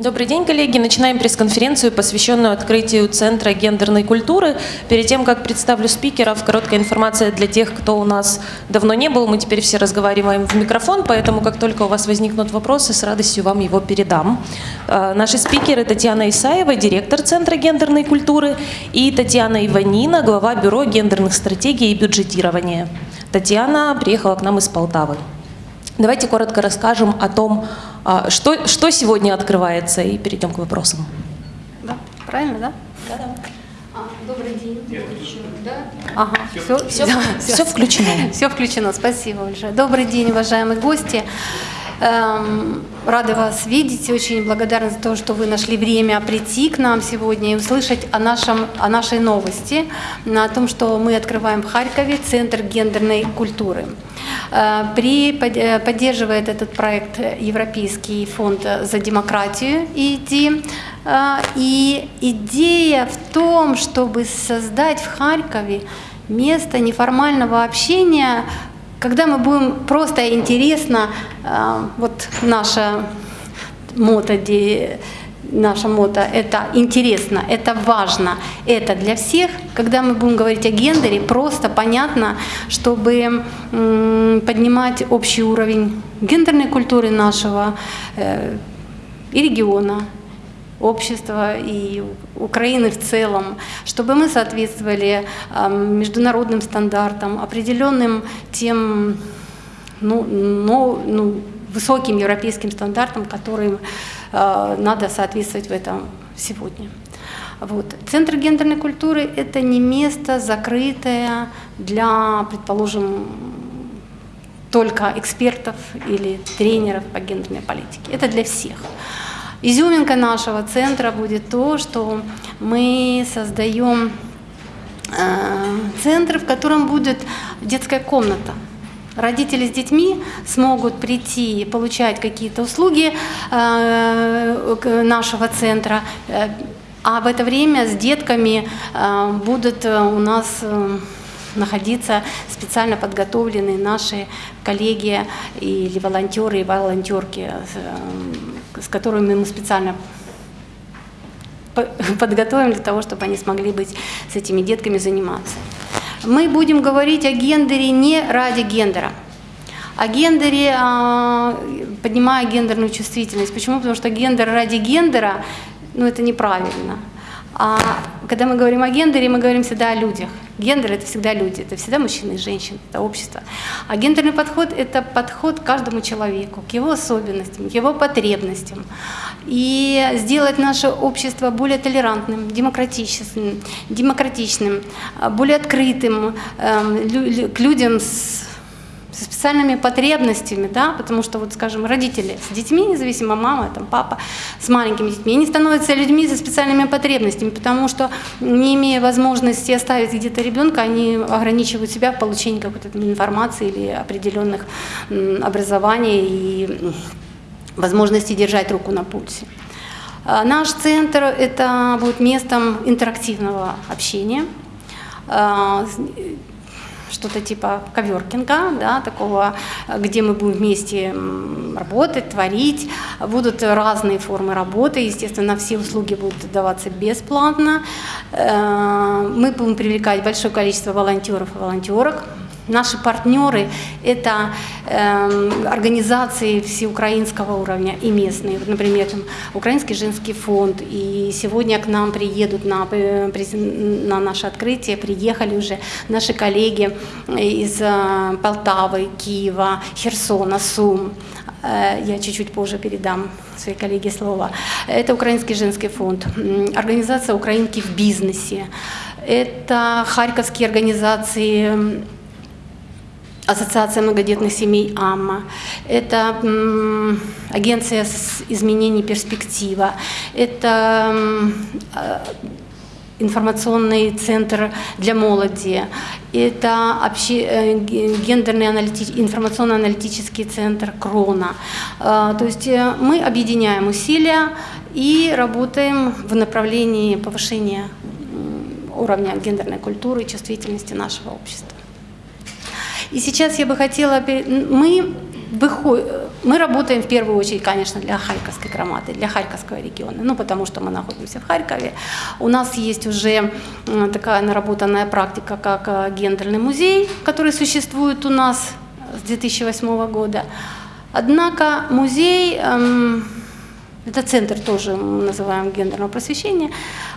Добрый день, коллеги. Начинаем пресс-конференцию, посвященную открытию Центра гендерной культуры. Перед тем, как представлю спикеров, короткая информация для тех, кто у нас давно не был. Мы теперь все разговариваем в микрофон, поэтому как только у вас возникнут вопросы, с радостью вам его передам. А, наши спикеры Татьяна Исаева, директор Центра гендерной культуры, и Татьяна Иванина, глава Бюро гендерных стратегий и бюджетирования. Татьяна приехала к нам из Полтавы. Давайте коротко расскажем о том, что, что сегодня открывается, и перейдем к вопросам. Да, правильно, да? Да, да. А, добрый день. Да? Ага, все, все, все включено. Все включено, спасибо большое. Добрый день, уважаемые гости. Эм, рады вас видеть, очень благодарна за то, что вы нашли время прийти к нам сегодня и услышать о, нашем, о нашей новости, о том, что мы открываем в Харькове Центр гендерной культуры. Э, при, э, поддерживает этот проект Европейский фонд за демократию ИДИ. Э, и идея в том, чтобы создать в Харькове место неформального общения когда мы будем просто интересно, э, вот наша мото, наша мото, это интересно, это важно, это для всех. Когда мы будем говорить о гендере, просто понятно, чтобы поднимать общий уровень гендерной культуры нашего э, и региона, общества и Украины в целом, чтобы мы соответствовали международным стандартам, определенным тем ну, ну, ну, высоким европейским стандартам, которым э, надо соответствовать в этом сегодня. Вот. Центр гендерной культуры – это не место закрытое для, предположим, только экспертов или тренеров по гендерной политике. Это для всех. Изюминка нашего центра будет то, что мы создаем э, центр, в котором будет детская комната. Родители с детьми смогут прийти и получать какие-то услуги э, нашего центра, э, а в это время с детками будут у нас находиться специально подготовленные наши коллеги или волонтеры и волонтерки с которыми мы специально подготовим для того, чтобы они смогли быть с этими детками заниматься. Мы будем говорить о гендере не ради гендера, о гендере, а, поднимая гендерную чувствительность. Почему? Потому что гендер ради гендера, ну это неправильно. А когда мы говорим о гендере, мы говорим всегда о людях. Гендер – это всегда люди, это всегда мужчины и женщины, это общество. А гендерный подход – это подход к каждому человеку, к его особенностям, к его потребностям. И сделать наше общество более толерантным, демократичным, демократичным более открытым эм, к людям с со специальными потребностями, да, потому что, вот, скажем, родители с детьми, независимо мама, там, папа, с маленькими детьми, они становятся людьми со специальными потребностями, потому что, не имея возможности оставить где-то ребенка, они ограничивают себя в получении какой-то информации или определенных образований и возможности держать руку на пульсе. А, наш центр – это будет местом интерактивного общения, а, что-то типа коверкинга, да, такого, где мы будем вместе работать, творить. Будут разные формы работы, естественно, все услуги будут даваться бесплатно. Э, мы будем привлекать большое количество волонтеров и волонтерок, Наши партнеры – это э, организации всеукраинского уровня и местные. Вот, например, там, Украинский женский фонд. И сегодня к нам приедут на, э, на наше открытие, приехали уже наши коллеги из э, Полтавы, Киева, Херсона, Сум. Э, я чуть-чуть позже передам своей коллеге слово. Это Украинский женский фонд, организация «Украинки в бизнесе». Это харьковские организации Ассоциация многодетных семей АММА, это агенция изменений перспектива, это а, информационный центр для молоди, это обще, э, гендерный аналитич, информационно-аналитический центр Крона. А, то есть э, мы объединяем усилия и работаем в направлении повышения уровня гендерной культуры и чувствительности нашего общества. И сейчас я бы хотела, мы мы работаем в первую очередь, конечно, для Харьковской громады, для Харьковского региона, ну, потому что мы находимся в Харькове. У нас есть уже такая наработанная практика, как э, гендерный музей, который существует у нас с 2008 года. Однако музей, эм, это центр тоже мы называем гендерного просвещения,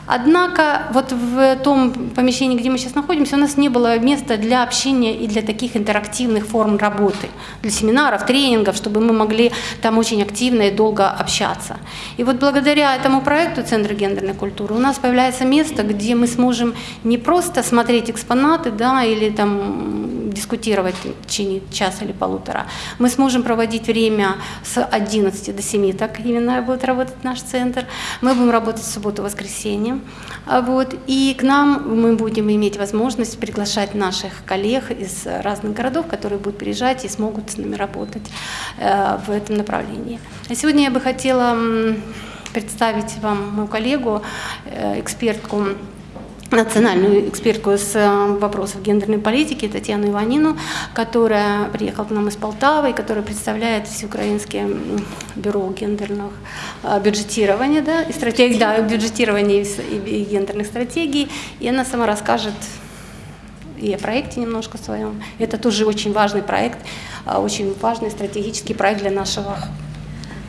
Однако вот в том помещении, где мы сейчас находимся, у нас не было места для общения и для таких интерактивных форм работы, для семинаров, тренингов, чтобы мы могли там очень активно и долго общаться. И вот благодаря этому проекту Центра гендерной культуры у нас появляется место, где мы сможем не просто смотреть экспонаты да, или там дискутировать в течение часа или полутора, мы сможем проводить время с 11 до 7, так именно будет работать наш центр. Мы будем работать в субботу-воскресенье. А вот, и к нам мы будем иметь возможность приглашать наших коллег из разных городов, которые будут приезжать и смогут с нами работать э, в этом направлении. А сегодня я бы хотела представить вам мою коллегу, э, экспертку национальную экспертку с э, вопросов гендерной политики Татьяну Иванину, которая приехала к нам из Полтавы и которая представляет Всеукраинское бюро гендерных э, бюджетирования, да, и стратегий, да, бюджетирования и гендерных стратегий. И она сама расскажет и о проекте немножко своем. Это тоже очень важный проект, э, очень важный стратегический проект для нашего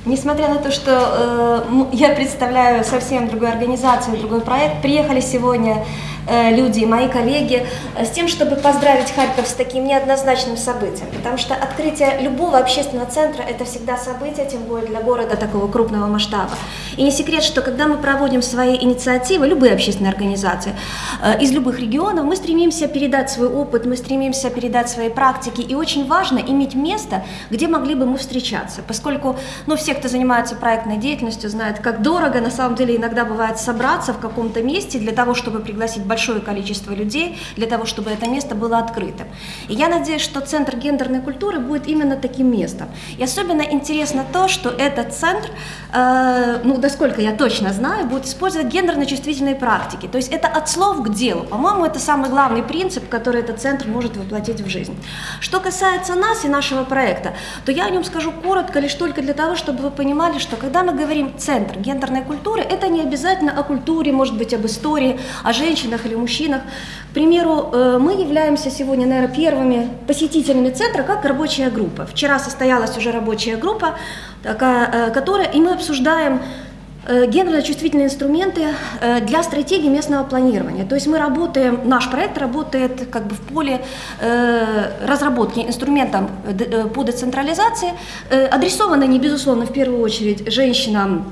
Несмотря на то, что э, я представляю совсем другую организацию, другой проект, приехали сегодня Э, люди, мои коллеги, э, с тем, чтобы поздравить Харьков с таким неоднозначным событием, потому что открытие любого общественного центра – это всегда событие, тем более для города такого крупного масштаба. И не секрет, что когда мы проводим свои инициативы, любые общественные организации, э, из любых регионов, мы стремимся передать свой опыт, мы стремимся передать свои практики, и очень важно иметь место, где могли бы мы встречаться, поскольку ну, все, кто занимается проектной деятельностью, знают, как дорого на самом деле иногда бывает собраться в каком-то месте для того, чтобы пригласить большое большое количество людей для того, чтобы это место было открытым. И я надеюсь, что Центр гендерной культуры будет именно таким местом. И особенно интересно то, что этот центр, э, ну, насколько я точно знаю, будет использовать гендерно-чувствительные практики. То есть это от слов к делу. По-моему, это самый главный принцип, который этот центр может воплотить в жизнь. Что касается нас и нашего проекта, то я о нем скажу коротко, лишь только для того, чтобы вы понимали, что когда мы говорим «центр гендерной культуры», это не обязательно о культуре, может быть, об истории, о женщинах или мужчинах. К примеру, э, мы являемся сегодня, наверное, первыми посетителями центра как рабочая группа. Вчера состоялась уже рабочая группа, такая, э, которая, и мы обсуждаем э, гендерно-чувствительные инструменты для стратегии местного планирования. То есть мы работаем, наш проект работает как бы в поле разработки инструментов по децентрализации, адресовано не безусловно в первую очередь женщинам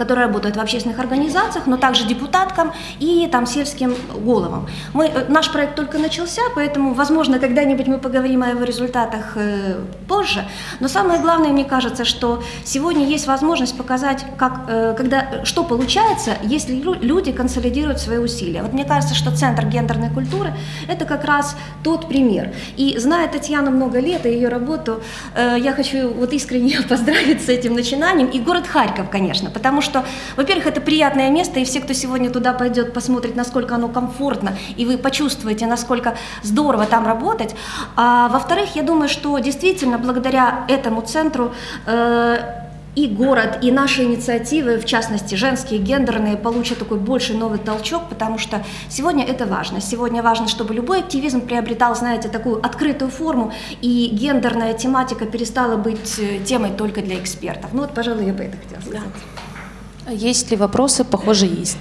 которые работают в общественных организациях, но также депутаткам и там сельским головам. Мы, э, наш проект только начался, поэтому, возможно, когда-нибудь мы поговорим о его результатах э, позже. Но самое главное, мне кажется, что сегодня есть возможность показать, как, э, когда, что получается, если люди консолидируют свои усилия. Вот мне кажется, что Центр гендерной культуры – это как раз тот пример. И зная Татьяну много лет и ее работу, э, я хочу вот искренне поздравить с этим начинанием. И город Харьков, конечно, потому что что, во-первых, это приятное место, и все, кто сегодня туда пойдет, посмотрит, насколько оно комфортно, и вы почувствуете, насколько здорово там работать. А во-вторых, я думаю, что действительно благодаря этому центру э, и город, и наши инициативы, в частности, женские, гендерные, получат такой больший новый толчок, потому что сегодня это важно. Сегодня важно, чтобы любой активизм приобретал, знаете, такую открытую форму, и гендерная тематика перестала быть э, темой только для экспертов. Ну вот, пожалуй, я бы это хотела сказать. Да. Есть ли вопросы? Похоже, есть.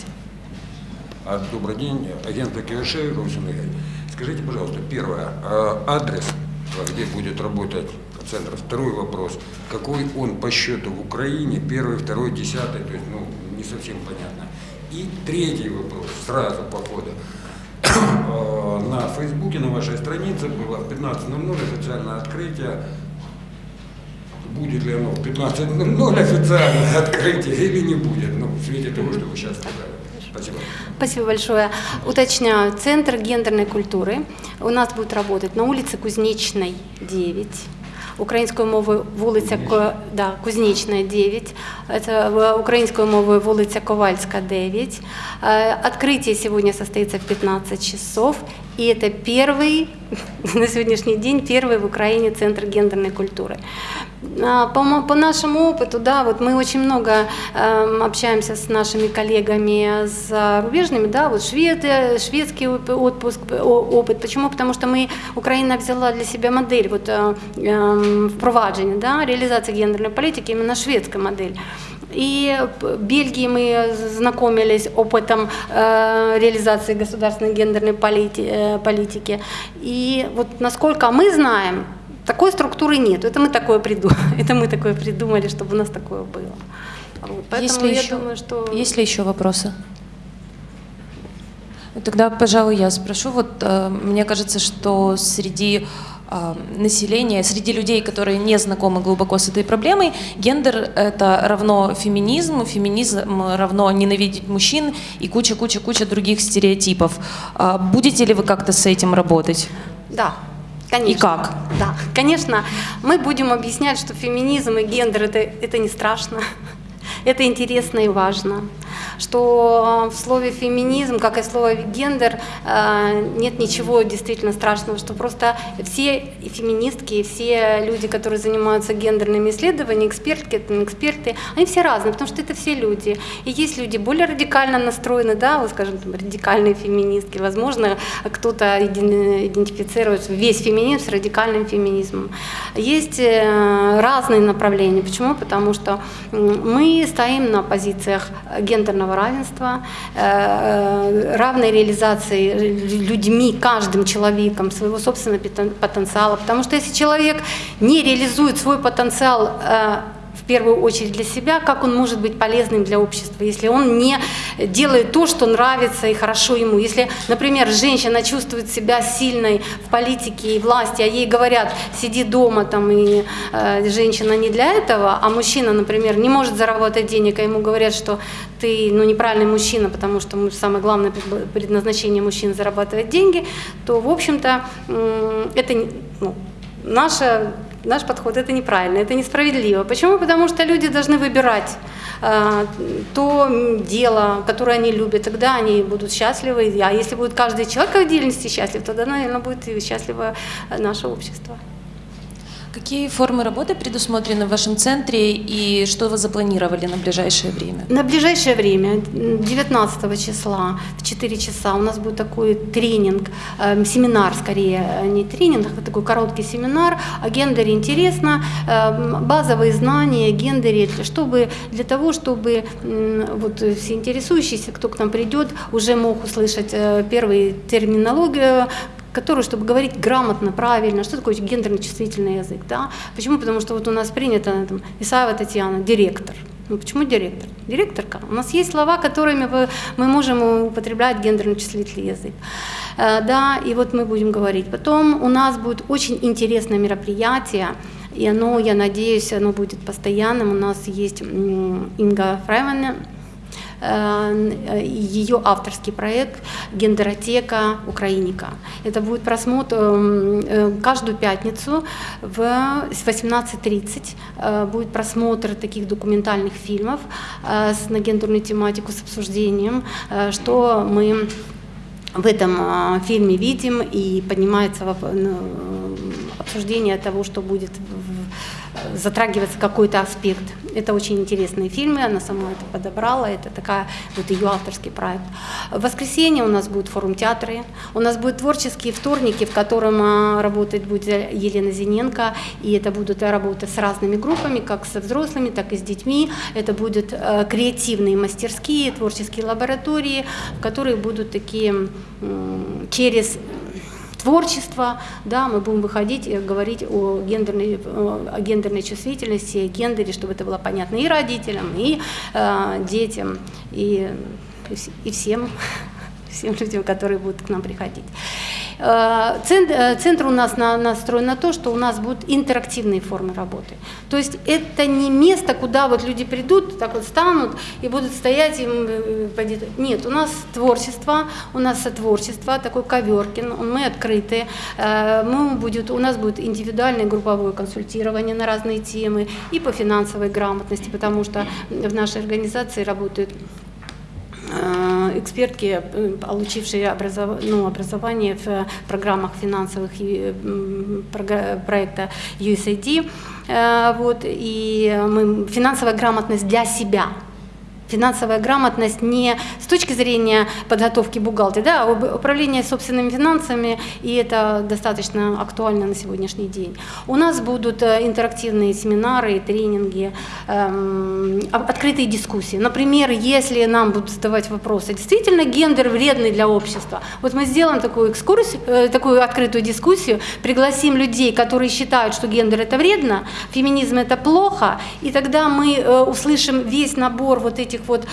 А, добрый день, агент Киошеев, Скажите, пожалуйста, первое, а адрес, где будет работать центр. Второй вопрос, какой он по счету в Украине, первый, второй, десятый, то есть, ну, не совсем понятно. И третий вопрос, сразу по ходу. А, на Фейсбуке, на вашей странице было в 15.00 официальное открытие будет ли оно в 15.00 официальное открытие или не будет, ну, в свете того, что вы сейчас сказали. Спасибо. Спасибо большое. Уточняю, Центр гендерной культуры у нас будет работать на улице Кузнечной, 9 українською мовою вулиця да, Кузнечная, 9, это українською мовою вулиця Ковальська, 9. Открытие сегодня состоится в 15 часов, и это первый, на сегодняшний день, первый в Украине центр гендерной культуры. А, По, по нашему опыту, да, вот мы очень много эм, общаемся с нашими коллегами зарубежными, да, вот шведы, шведский отпуск, опыт. Почему? Потому что мы, Украина взяла для себя модель вот, э, впровадження, да, реализации гендерной политики, именно шведская модель. И в Бельгии мы знакомились опытом э, реализации государственной гендерной полити- э, политики. И вот насколько мы знаем, такой структуры нет. Это мы такое придумали, это мы такое придумали, чтобы у нас такое было. Вот, Поэтому Есть ли я еще- думаю, что Есть ли еще вопросы? Тогда, пожалуй, я спрошу. Вот э, мне кажется, что среди населения, среди людей, которые не знакомы глубоко с этой проблемой, гендер это равно феминизм, феминизм равно ненавидеть мужчин и куча-куча-куча других стереотипов. А Будете ли вы как-то с этим работать? да, конечно. И как? Да, конечно, мы будем объяснять, что феминизм и гендер это, это не страшно, это интересно и важно. Что э, в слове феминизм, как и в слове гендер, э, нет ничего действительно страшного, что просто все феминистки, все люди, которые занимаются гендерными исследованиями, экспертки, эксперты, они все разные, потому что это все люди. И есть люди более радикально настроены, да, вот скажем, там, радикальные феминистки, возможно, кто-то идентифицирует весь феминизм с радикальным феминизмом. Есть э, разные направления. Почему? Потому что мы стоим на позициях гендерного равенства, э, э, равной реализации людьми, каждым человеком своего собственного потен- потенциала. Потому что если человек не реализует свой потенциал э, первую очередь для себя, как он может быть полезным для общества, если он не делает то, что нравится и хорошо ему. Если, например, женщина чувствует себя сильной в политике и власти, а ей говорят, сиди дома, там, и э, женщина не для этого, а мужчина, например, не может заработать денег, а ему говорят, что ты ну, неправильный мужчина, потому что самое главное пред- предназначение мужчин зарабатывать деньги, то, в общем-то, м, это ну, наша, наш подход это неправильно, это несправедливо. Почему? Потому что люди должны выбирать э, то дело, которое они любят, тогда они будут счастливы. А если будет каждый человек в отдельности счастлив, тогда, наверное, будет и счастливо э, наше общество. Какие формы работы предусмотрены в вашем центре и что вы запланировали на ближайшее время? На ближайшее время, м, 19 числа в 4 часа у нас будет такой тренинг, э, семинар скорее, э, не тренинг, а такой короткий семинар о гендере интересно, э, базовые знания о гендере, чтобы, для того, чтобы м, вот э, все интересующиеся, кто к нам придет, уже мог услышать э, первую терминологию, которую, чтобы говорить грамотно, правильно, что такое гендерно-чувствительный язык, да? Почему? Потому что вот у нас принято, там, Исаева Татьяна, директор. Ну, почему директор? Директорка. У нас есть слова, которыми вы- мы можем употреблять гендерно-чувствительный язык. Э, Да, и вот мы будем говорить. Потом у нас будет очень интересное мероприятие, и оно, я надеюсь, оно будет постоянным. У нас есть Инга Фрейман, ее авторский проект «Гендеротека Украиника». Это будет просмотр м, э, каждую пятницу в с 18.30 э, будет просмотр таких документальных фильмов э, с- на гендерную тематику с обсуждением, э, что мы в этом фильме видим и поднимается ну, обсуждение того, что будет затрагиваться какой-то аспект. Это очень интересные фильмы, она сама это подобрала, это такая вот ее авторский проект. В воскресенье у нас будет форум театры, у нас будут творческие вторники, в котором а, работать будет Елена Зиненко, и это будут работы с разными группами, как со взрослыми, так и с детьми. Это будут э, креативные мастерские, творческие лаборатории, в которые будут такие через творчество, да, мы будем выходить и говорить о гендерной, о гендерной чувствительности, о гендере, чтобы это было понятно и родителям, и э, детям, и, и всем, всем людям, которые будут к нам приходить. Э, э, Центр у нас на- настроен на то, что у нас будут интерактивные формы работы. То есть это не место, куда вот люди придут, так вот станут и будут стоять им э, пойди- Нет, у нас творчество, у нас сотворчество, такой коверкин, мы открыты. Мы будет, у нас будет индивидуальное групповое консультирование на разные темы и по финансовой грамотности, потому что в нашей организации работают экспертки, э, получившие образов... ну, образование в программах финансовых проекта USAID. Вот, и мы, финансовая грамотность для себя – финансовая грамотность не с точки зрения подготовки бухгалтера, да, а управление собственными финансами, и это достаточно актуально на сегодняшний день. У нас будут э, интерактивные семинары, тренинги, эм, открытые дискуссии. Например, если нам будут задавать вопросы, действительно гендер вредный для общества, вот мы сделаем такую экскурсию, э, такую открытую дискуссию, пригласим людей, которые считают, что гендер это вредно, феминизм это плохо, и тогда мы э, услышим весь набор вот этих этих вот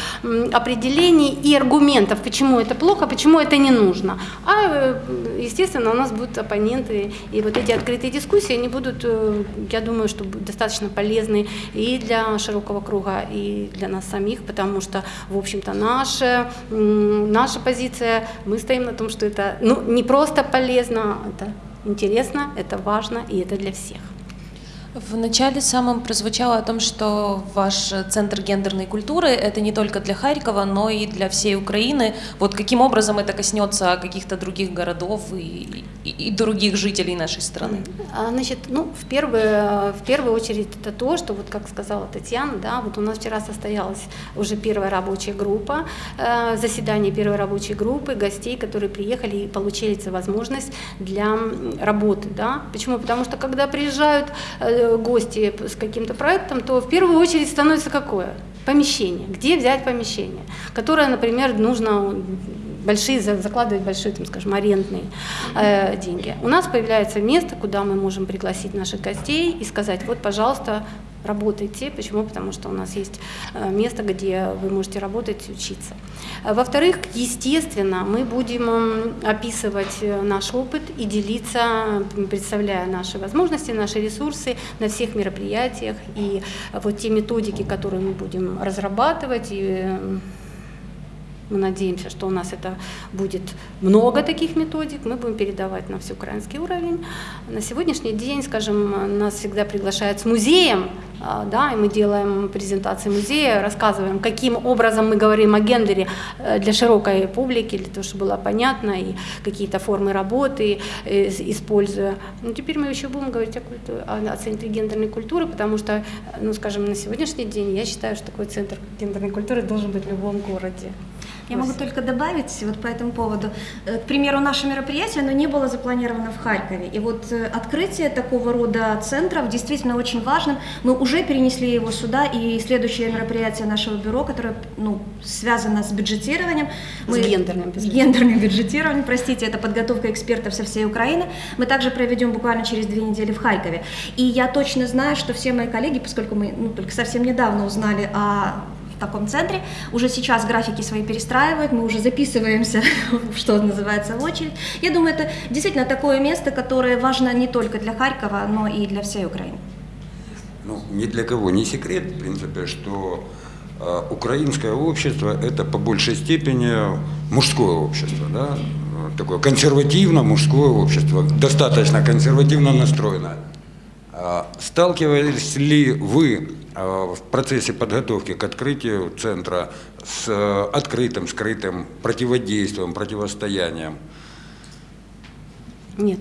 определений и аргументов, почему это плохо, почему это не нужно. А, э, естественно, у нас будут оппоненты, и вот эти открытые дискуссии, они будут, э, я думаю, что достаточно полезны и для широкого круга, и для нас самих, потому что, в общем-то, наша, наша позиция, мы стоим на том, что это ну, не просто полезно, это интересно, это важно, и это для всех. В начале самом прозвучало о том, что ваш центр гендерной культуры это не только для Харькова, но и для всей Украины. Вот каким образом это коснется каких-то других городов и, и, и других жителей нашей страны? А, значит, ну, в первую, в первую очередь это то, что, вот как сказала Татьяна, да, вот у нас вчера состоялась уже первая рабочая группа, э, заседание первой рабочей группы, гостей, которые приехали и получили возможность для работы, да. Почему? Потому что когда приезжают э, гости с каким-то проектом, то в первую очередь становится какое? Помещение. Где взять помещение? Которое, например, нужно большие, закладывать большие, там, скажем, арендные э, деньги. У нас появляется место, куда мы можем пригласить наших гостей и сказать, вот, пожалуйста, работайте. Почему? Потому что у нас есть э, место, где вы можете работать и учиться. Э, во-вторых, естественно, мы будем описывать э, наш опыт и делиться, представляя наши возможности, наши ресурсы на всех мероприятиях. И вот те методики, которые мы будем разрабатывать и мы надеемся, что у нас это будет много таких методик, мы будем передавать на всеукраинский уровень. На сегодняшний день, скажем, нас всегда приглашают с музеем, да, и мы делаем презентации музея, рассказываем, каким образом мы говорим о гендере э, для широкой публики, для того, чтобы было понятно, и какие-то формы работы э, используя. Но теперь мы еще будем говорить о, культуре, о центре гендерной культуры, потому что, ну, скажем, на сегодняшний день я считаю, что такой центр гендерной культуры должен быть в любом городе. Я могу только добавить вот по этому поводу. Э, к примеру, наше мероприятие, оно не было запланировано в Харькове. И вот э, открытие такого рода центров действительно очень важным. Мы уже перенесли его сюда, и следующее мероприятие нашего бюро, которое ну, связано с бюджетированием. Мы, с гендерным бюджетированием. Гендерным бюджетированием, простите, это подготовка экспертов со всей Украины. Мы также проведем буквально через две недели в Харькове. И я точно знаю, что все мои коллеги, поскольку мы ну, только совсем недавно узнали о в таком центре. Уже сейчас графики свои перестраивают, мы уже записываемся, что называется, в очередь. Я думаю, это действительно такое место, которое важно не только для Харькова, но и для всей Украины. Ну, ни для кого не секрет, в принципе, что э, украинское общество – это по большей степени мужское общество, да? такое консервативно мужское общество, достаточно консервативно настроенное. А сталкивались ли вы в процессе подготовки к открытию центра с э, открытым, скрытым противодействием, противостоянием? Нет.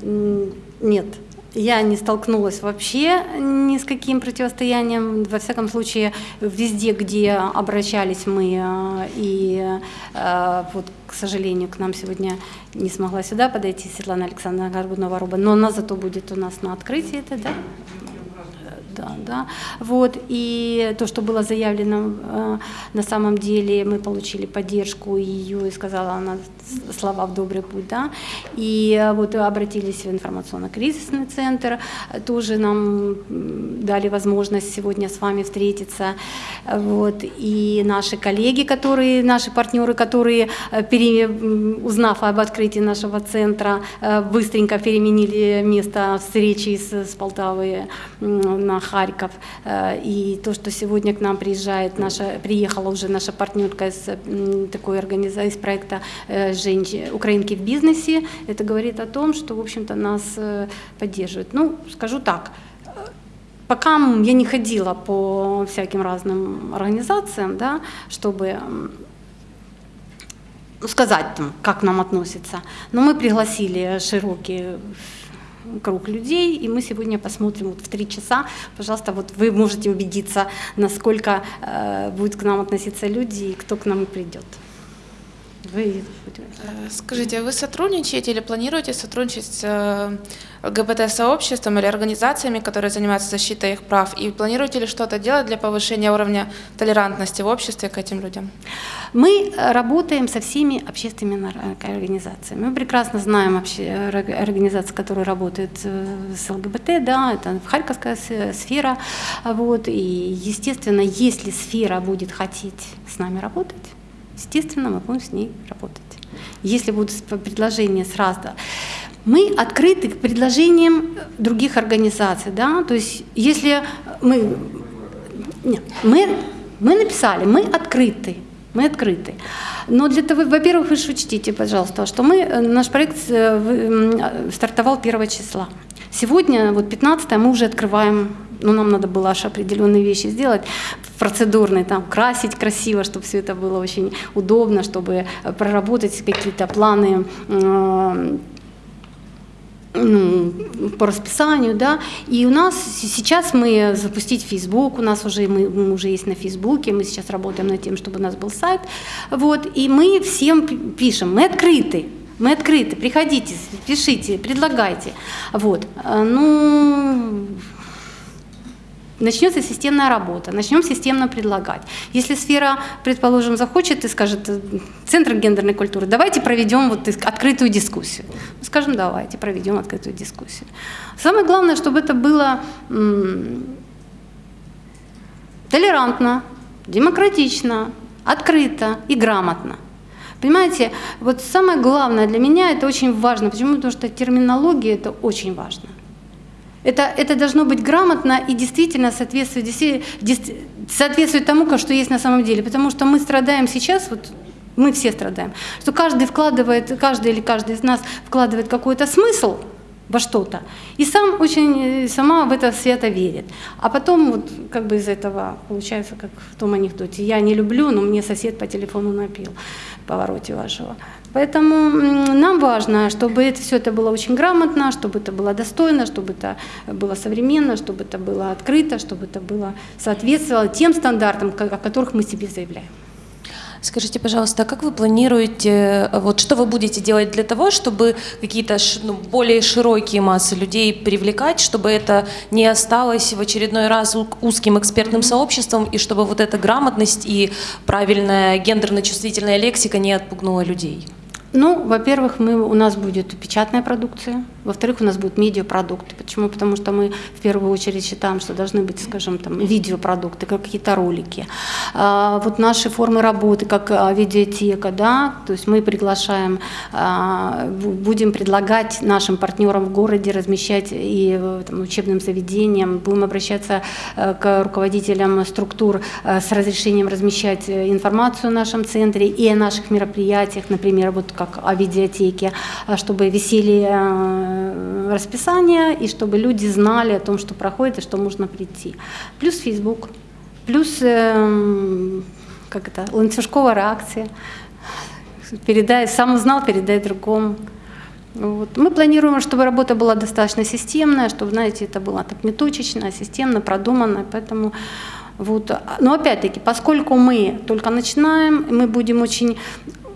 Нет. Я не столкнулась вообще ни с каким противостоянием. Во всяком случае, везде, где обращались мы, э, и э, вот, к сожалению, к нам сегодня не смогла сюда подойти Светлана Александровна Горбунова-Руба, но она зато будет у нас на открытии, это да? Да, да. Вот, и то, что было заявлено, э, на самом деле мы получили поддержку ее, и сказала она слова в добрый путь, да, и э, вот обратились в информационно-кризисный центр, тоже нам дали возможность сегодня с вами встретиться, вот, и наши коллеги, которые, наши партнеры, которые, э, пере, узнав об открытии нашего центра, быстренько переменили место встречи с, с Полтавы на Харьков. Э, и то, что сегодня к нам приезжает наша, приехала уже наша партнерка из такой организации, из проекта э, женщин, «Украинки в бизнесе», это говорит о том, что, в общем-то, нас э, поддерживают. Ну, скажу так, пока я не ходила по всяким разным организациям, да, чтобы сказать, там, как нам относятся. Но мы пригласили широкий круг людей, и мы сегодня посмотрим вот в три часа. Пожалуйста, вот вы можете убедиться, насколько э, будут к нам относиться люди и кто к нам придет. Вы Э, Скажите, а вы сотрудничаете или планируете сотрудничать с э, ЛГБТ-сообществом или организациями, которые занимаются защитой их прав? И планируете ли что-то делать для повышения уровня толерантности в обществе к этим людям? Мы э, работаем со всеми общественными э, организациями. Мы прекрасно знаем э, организации, которые работают э, с ЛГБТ, да, это Харьковская сфера. Вот, и, естественно, если сфера будет хотеть с нами работать, естественно, мы будем с ней работать. Если будут предложения с раз, да. Мы открыты к предложениям других организаций, да, то есть если мы нет, мы, мы написали, мы открыты, мы открыты. Но для того, во-первых, вы же учтите, пожалуйста, что мы, э, наш проект э, э, стартовал 1 числа. Сегодня, вот 15 мы уже открываем, ну, нам надо было аж определенные вещи сделать, процедурные, там, красить красиво, чтобы все это было очень удобно, чтобы э, проработать какие-то планы э, ну, по расписанию, да, и у нас сейчас мы запустить Facebook, у нас уже, мы, мы уже есть на Фейсбуке, мы сейчас работаем над тем, чтобы у нас был сайт, вот, и мы всем пи- пишем, мы открыты, мы открыты, приходите, пишите, предлагайте, вот, А, ну, начнется системная работа, начнем системно предлагать. Если сфера, предположим, захочет и скажет, э, Центр гендерной культуры, давайте проведем вот открытую дискуссию. Мы скажем, давайте проведем открытую дискуссию. Самое главное, чтобы это было толерантно, демократично, открыто и грамотно. Понимаете, вот самое главное для меня это очень важно. Почему? Потому что терминология это очень важно. Это, это должно быть грамотно и действительно соответствует, соответствует тому, что есть на самом деле. Потому что мы страдаем сейчас, вот мы все страдаем, что каждый вкладывает, каждый или каждый из нас вкладывает какой-то смысл во что-то, и сам очень, э, сама в это свято верит. А потом вот как бы из этого получается, как в том анекдоте, я не люблю, но мне сосед по телефону напил в повороте вашего. Поэтому нам важно, чтобы это, все это было очень грамотно, чтобы это было достойно, чтобы это было современно, чтобы это было открыто, чтобы это было соответствовало тем стандартам, о которых мы себе заявляем. Скажите, пожалуйста, а как вы планируете, э, вот что вы будете делать для того, чтобы какие-то ну, более широкие массы людей привлекать, чтобы это не осталось в очередной раз узким экспертным сообществом, и чтобы вот эта грамотность и правильная гендерно-чувствительная лексика не отпугнула людей? Ну, во-первых, мы, у нас будет печатная продукция, во-вторых, у нас будут медиапродукты. Почему? Потому что мы в первую очередь считаем, что должны быть, скажем, там, видеопродукты, как какие-то ролики. А, вот наши формы работы, как а, видеотека, да, то есть мы приглашаем, а, бу- будем предлагать нашим партнерам в городе размещать и э, там, учебным заведениям, будем обращаться э, к руководителям структур э, с разрешением размещать информацию в нашем центре и о наших мероприятиях, например, вот как о видеотеке, а, чтобы висели э, расписания и чтобы люди знали о том, что проходит и что можно прийти. Плюс Facebook, плюс эм, как это, ланцюжковая реакция. Передай, сам узнал, передай другому. Вот. Мы планируем, чтобы работа была достаточно системная, чтобы, знаете, это было так не точечно, а системно, продуманно. Поэтому вот. Но опять-таки, поскольку мы только начинаем, мы будем очень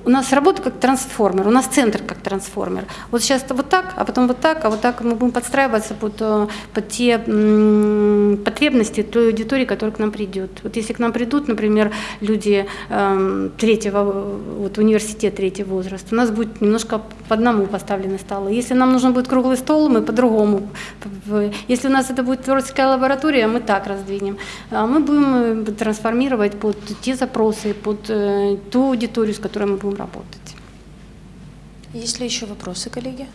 у нас работа как трансформер, у нас центр как трансформер. Вот сейчас вот так, а потом вот так, а вот так мы будем подстраиваться под, э, под те потребности той аудитории, которая к нам придет. Вот если к нам придут, например, люди эм, третьего, вот университет третьего возраста, у нас будет немножко по одному поставлены столы. Если нам нужен будет круглый стол, мы по-другому. Если у нас это будет творческая лаборатория, мы так раздвинем. А мы будем э, трансформировать под те запросы, под э, ту аудиторию, с которой мы будем работать. Есть ли еще вопросы, коллеги?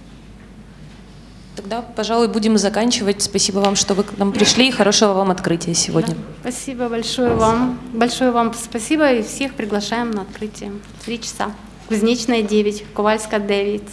Тогда, пожалуй, будем заканчивать. Спасибо вам, что вы к нам пришли, и хорошего вам открытия сегодня. Спасибо большое вам. Большое вам спасибо и всех приглашаем на открытие. Три часа. Кузнечная 9, Ковальская 9.